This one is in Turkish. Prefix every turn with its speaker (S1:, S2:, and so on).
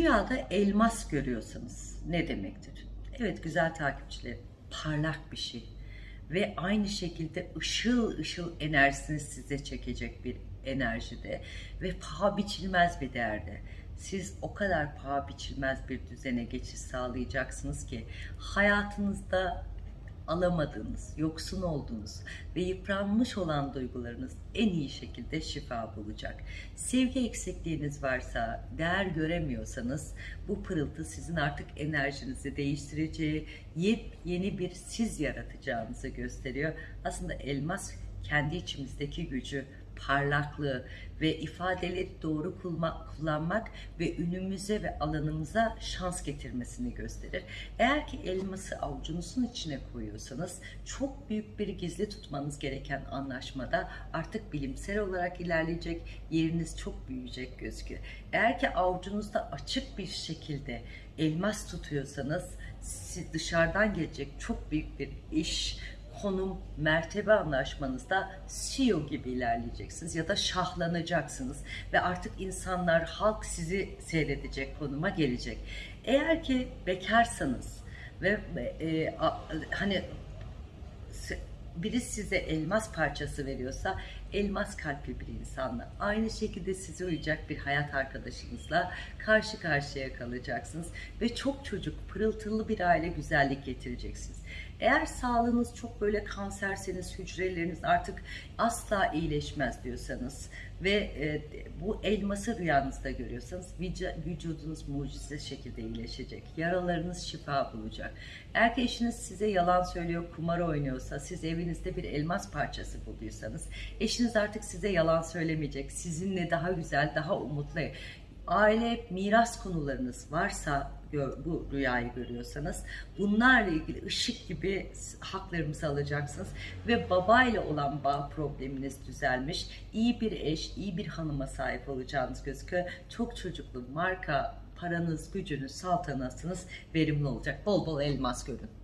S1: Rüyada elmas görüyorsanız ne demektir? Evet güzel takipçiler parlak bir şey ve aynı şekilde ışıl ışıl enerjisini size çekecek bir enerjide ve paha biçilmez bir değerde. Siz o kadar paha biçilmez bir düzene geçiş sağlayacaksınız ki hayatınızda alamadığınız, yoksun olduğunuz ve yıpranmış olan duygularınız en iyi şekilde şifa bulacak. Sevgi eksikliğiniz varsa, değer göremiyorsanız bu pırıltı sizin artık enerjinizi değiştireceği, yepyeni bir siz yaratacağınızı gösteriyor. Aslında elmas kendi içimizdeki gücü, parlaklığı ve ifadeleri doğru kullanmak ve ünümüze ve alanımıza şans getirmesini gösterir. Eğer ki elması avucunuzun içine koyuyorsanız çok büyük bir gizli tutmanız gereken anlaşmada artık bilimsel olarak ilerleyecek, yeriniz çok büyüyecek gözüküyor. Eğer ki avucunuzda açık bir şekilde elmas tutuyorsanız dışarıdan gelecek çok büyük bir iş, konum, mertebe anlaşmanızda CEO gibi ilerleyeceksiniz ya da şahlanacaksınız ve artık insanlar, halk sizi seyredecek konuma gelecek. Eğer ki bekarsanız ve e, a- hani biri size elmas parçası veriyorsa elmas kalpli bir insanla aynı şekilde size uyacak bir hayat arkadaşınızla karşı karşıya kalacaksınız ve çok çocuk pırıltılı bir aile güzellik getireceksiniz. Eğer sağlığınız çok böyle kanserseniz hücreleriniz artık asla iyileşmez diyorsanız ve e, bu elması rüyanızda görüyorsanız vücudunuz mucize şekilde iyileşecek. Yaralarınız şifa bulacak. Eğer eşiniz size yalan söylüyor, kumar oynuyorsa, siz evinizde bir elmas parçası bulduysanız, eşiniz artık size yalan söylemeyecek. Sizinle daha güzel, daha umutlu. Aile miras konularınız varsa bu rüyayı görüyorsanız bunlarla ilgili ışık gibi haklarımızı alacaksınız ve babayla olan bağ probleminiz düzelmiş iyi bir eş iyi bir hanıma sahip olacağınız gözüküyor çok çocuklu marka paranız gücünüz saltanatınız verimli olacak bol bol elmas görün